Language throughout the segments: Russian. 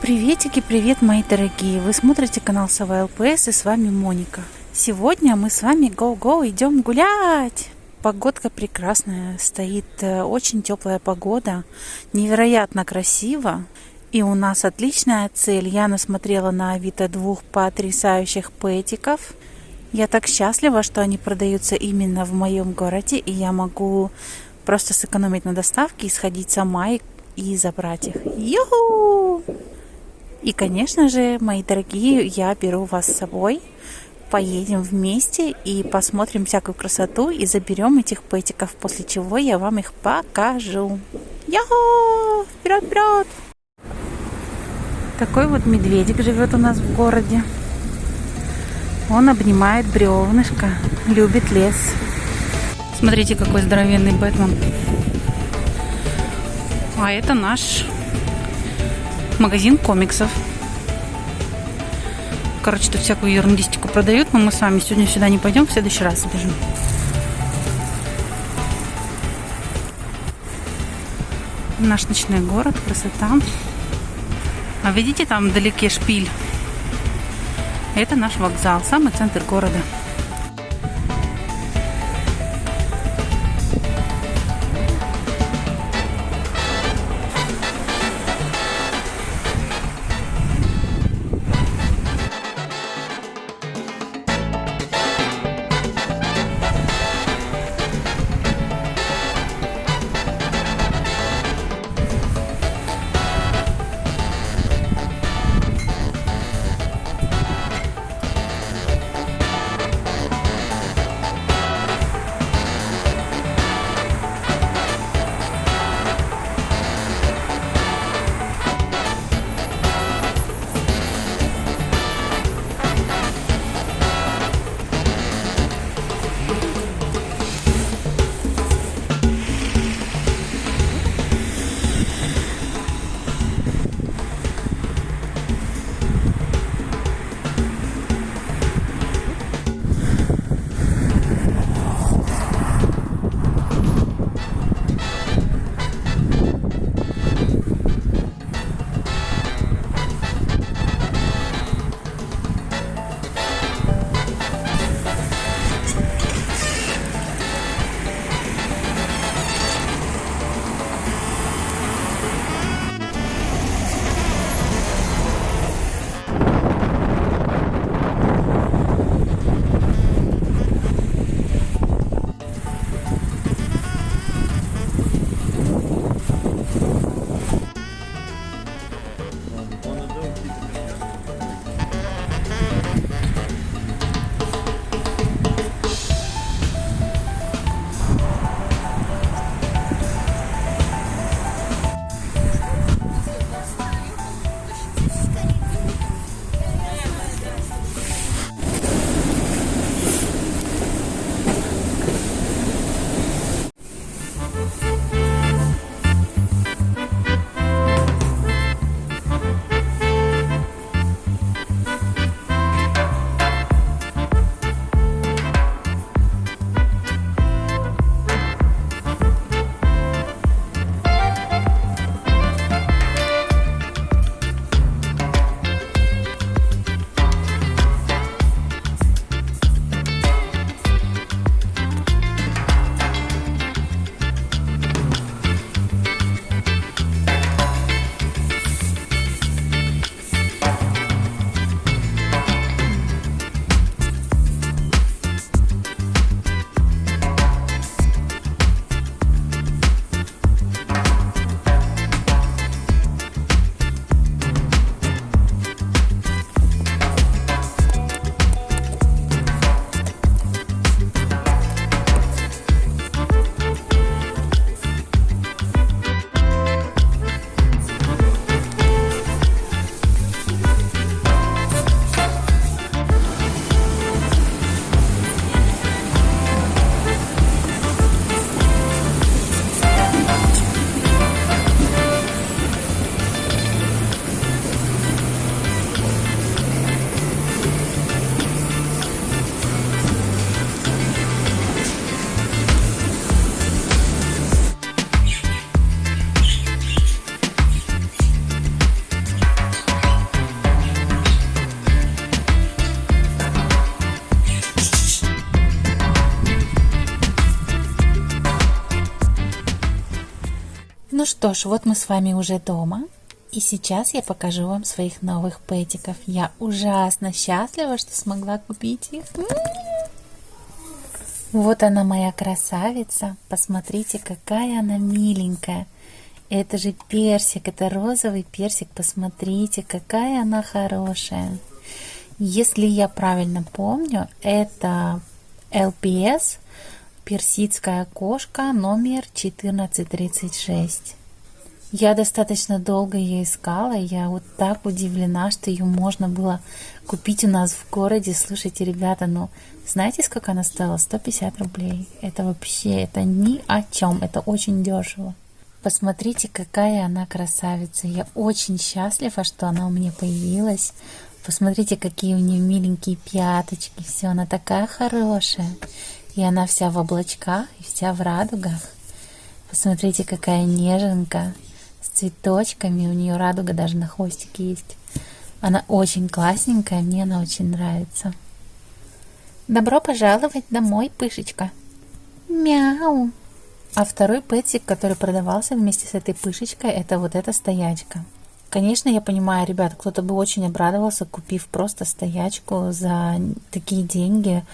Приветики, привет, мои дорогие! Вы смотрите канал Сова ЛПС и с вами Моника. Сегодня мы с вами го-го идем гулять! Погодка прекрасная, стоит э, очень теплая погода, невероятно красиво. И у нас отличная цель. Я насмотрела на Авито двух потрясающих пэтиков. Я так счастлива, что они продаются именно в моем городе, и я могу просто сэкономить на доставке и сходить сама и, и забрать их. Юху! И, конечно же, мои дорогие, я беру вас с собой. Поедем вместе и посмотрим всякую красоту и заберем этих пэтиков, после чего я вам их покажу. Яху! Вперед, вперед! Такой вот медведик живет у нас в городе. Он обнимает бревнышко, любит лес. Смотрите, какой здоровенный Бэтмен. А это наш магазин комиксов. Короче, тут всякую ерундистику продают, но мы с вами сегодня сюда не пойдем, в следующий раз забежим. Наш ночной город, красота. А видите, там вдалеке шпиль. Это наш вокзал, самый центр города. Что ж, вот мы с вами уже дома. И сейчас я покажу вам своих новых пэтиков. Я ужасно счастлива, что смогла купить их. Вот она моя красавица. Посмотрите, какая она миленькая. Это же персик, это розовый персик. Посмотрите, какая она хорошая. Если я правильно помню, это LPS персидская кошка номер 1436. Я достаточно долго ее искала, я вот так удивлена, что ее можно было купить у нас в городе. Слушайте, ребята, ну знаете, сколько она стоила? 150 рублей. Это вообще, это ни о чем, это очень дешево. Посмотрите, какая она красавица. Я очень счастлива, что она у меня появилась. Посмотрите, какие у нее миленькие пяточки. Все, она такая хорошая. И она вся в облачках, и вся в радугах. Посмотрите, какая неженка с цветочками. У нее радуга даже на хвостике есть. Она очень классненькая, мне она очень нравится. Добро пожаловать домой, Пышечка. Мяу. А второй пэтик, который продавался вместе с этой пышечкой, это вот эта стоячка. Конечно, я понимаю, ребят, кто-то бы очень обрадовался, купив просто стоячку за такие деньги.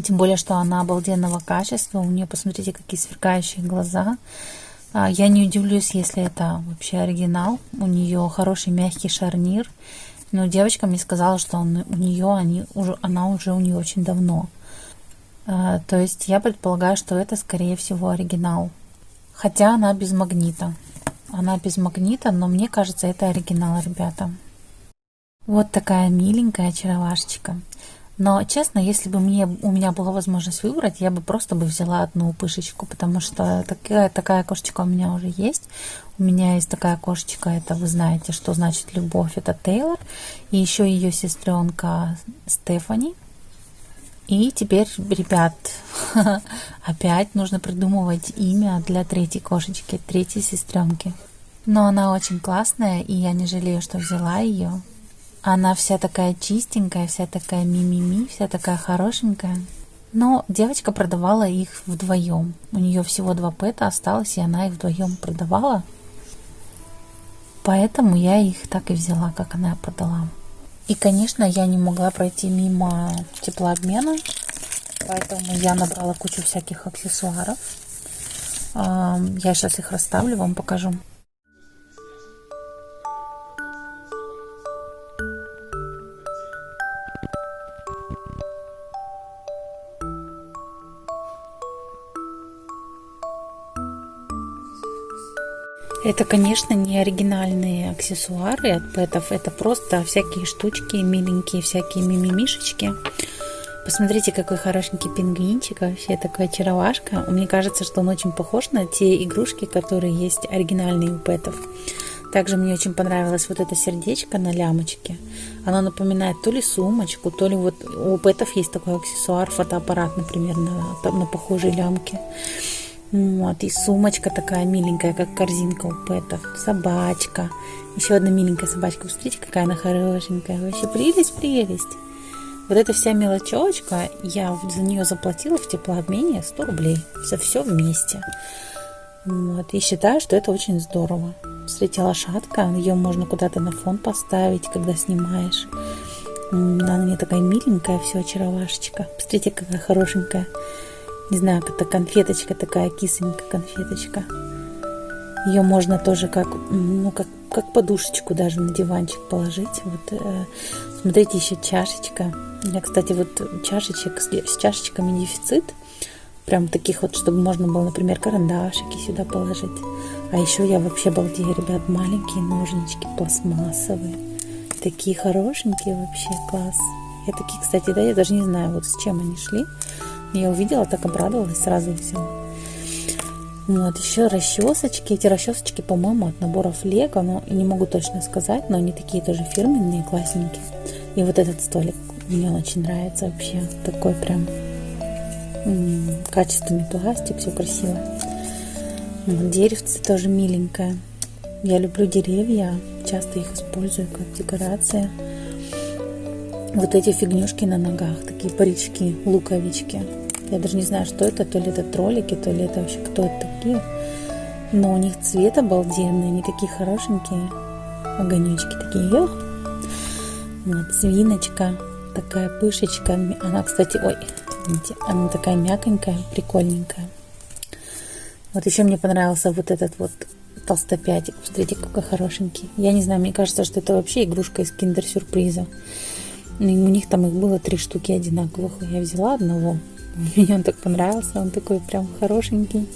Тем более, что она обалденного качества. У нее, посмотрите, какие сверкающие глаза. А, я не удивлюсь, если это вообще оригинал. У нее хороший мягкий шарнир. Но девочка мне сказала, что он, у нее они уже, она уже у нее очень давно. А, то есть я предполагаю, что это скорее всего оригинал. Хотя она без магнита. Она без магнита, но мне кажется, это оригинал, ребята. Вот такая миленькая очаровашечка. Но, честно, если бы мне, у меня была возможность выбрать, я бы просто бы взяла одну пышечку, потому что такая, такая кошечка у меня уже есть. У меня есть такая кошечка, это вы знаете, что значит любовь, это Тейлор. И еще ее сестренка Стефани. И теперь, ребят, опять нужно придумывать имя для третьей кошечки, третьей сестренки. Но она очень классная, и я не жалею, что взяла ее. Она вся такая чистенькая, вся такая мимими, вся такая хорошенькая. Но девочка продавала их вдвоем. У нее всего два пэта осталось, и она их вдвоем продавала. Поэтому я их так и взяла, как она продала. И, конечно, я не могла пройти мимо теплообмена, поэтому я набрала кучу всяких аксессуаров. Я сейчас их расставлю, вам покажу. Это, конечно, не оригинальные аксессуары от пэтов, это просто всякие штучки, миленькие всякие мимимишечки. Посмотрите, какой хорошенький пингвинчик, вообще такая очаровашка. Мне кажется, что он очень похож на те игрушки, которые есть оригинальные у пэтов. Также мне очень понравилось вот это сердечко на лямочке. Оно напоминает то ли сумочку, то ли вот у пэтов есть такой аксессуар, фотоаппарат, например, на, на похожей лямке. Вот, и сумочка такая миленькая, как корзинка у Пэта. Собачка. Еще одна миленькая собачка. Посмотрите, какая она хорошенькая. Вообще прелесть, прелесть. Вот эта вся мелочевочка, я за нее заплатила в теплообмене 100 рублей. За все вместе. Вот, и считаю, что это очень здорово. Смотрите, лошадка, ее можно куда-то на фон поставить, когда снимаешь. Она мне такая миленькая, все очаровашечка. Посмотрите, какая хорошенькая. Не знаю, это конфеточка такая, кисонькая конфеточка. Ее можно тоже как, ну, как, как подушечку даже на диванчик положить. Вот, э, смотрите, еще чашечка. Меня, кстати, вот чашечек с, с чашечками дефицит. Прям таких вот, чтобы можно было, например, карандашики сюда положить. А еще я вообще балдею, ребят, маленькие ножнички пластмассовые. Такие хорошенькие вообще, класс. Я такие, кстати, да, я даже не знаю, вот с чем они шли. Я увидела, так обрадовалась, сразу взяла. Вот, еще расчесочки. Эти расчесочки, по-моему, от наборов Лего, но не могу точно сказать, но они такие тоже фирменные, классненькие. И вот этот столик мне очень нравится вообще. Такой прям качественный пластик, все красиво. Вот, деревце тоже миленькое. Я люблю деревья, часто их использую как декорация вот эти фигнюшки на ногах, такие парички, луковички. Я даже не знаю, что это, то ли это троллики, то ли это вообще кто это такие. Но у них цвет обалденный, они такие хорошенькие. Огонечки такие, ё. Вот, свиночка, такая пышечка. Она, кстати, ой, видите, она такая мягонькая, прикольненькая. Вот еще мне понравился вот этот вот толстопятик. Смотрите, какой хорошенький. Я не знаю, мне кажется, что это вообще игрушка из киндер-сюрприза. У них там их было три штуки одинаковых. Я взяла одного. Мне он так понравился. Он такой прям хорошенький.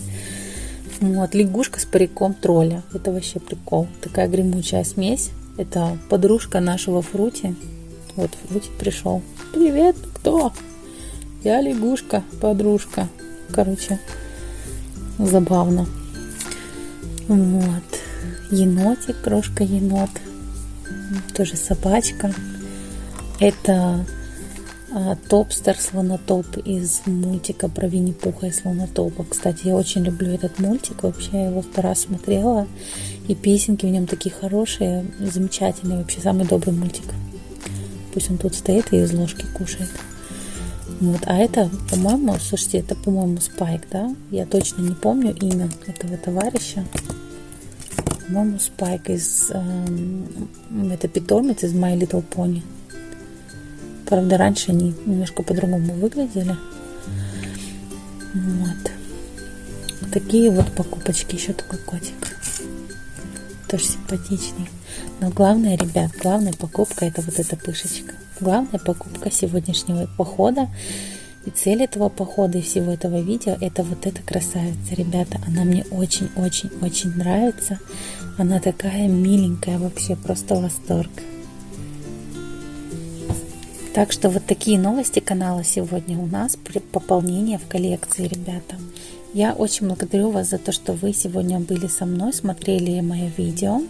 Вот, лягушка с париком тролля. Это вообще прикол. Такая гремучая смесь. Это подружка нашего Фрути. Вот Фрути пришел. Привет, кто? Я лягушка, подружка. Короче, забавно. Вот. Енотик, крошка енот. Тоже собачка. Это Топстер слонотоп из мультика про Винни-Пуха и слонотопа. Кстати, я очень люблю этот мультик. Вообще я его сто раз смотрела. И песенки в нем такие хорошие, замечательные. Вообще самый добрый мультик. Пусть он тут стоит и из ложки кушает. Вот. А это, по-моему, слушайте, это, по-моему, Спайк, да? Я точно не помню имя этого товарища. По-моему, Спайк из... Эм, это питомец из My Little Pony. Правда, раньше они немножко по-другому выглядели. Вот. Такие вот покупочки. Еще такой котик. Тоже симпатичный. Но главное, ребят, главная покупка это вот эта пышечка. Главная покупка сегодняшнего похода и цель этого похода и всего этого видео это вот эта красавица, ребята. Она мне очень-очень-очень нравится. Она такая миленькая, вообще просто восторг. Так что вот такие новости канала сегодня у нас при пополнении в коллекции, ребята. Я очень благодарю вас за то, что вы сегодня были со мной, смотрели мое видео.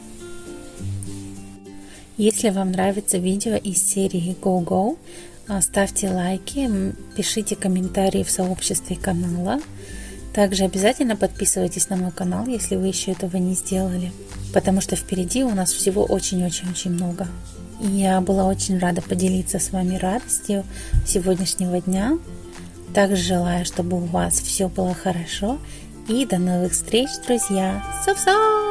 Если вам нравится видео из серии Go Go, ставьте лайки, пишите комментарии в сообществе канала. Также обязательно подписывайтесь на мой канал, если вы еще этого не сделали, потому что впереди у нас всего очень-очень-очень много. Я была очень рада поделиться с вами радостью сегодняшнего дня. Также желаю, чтобы у вас все было хорошо. И до новых встреч, друзья. Сов-сов!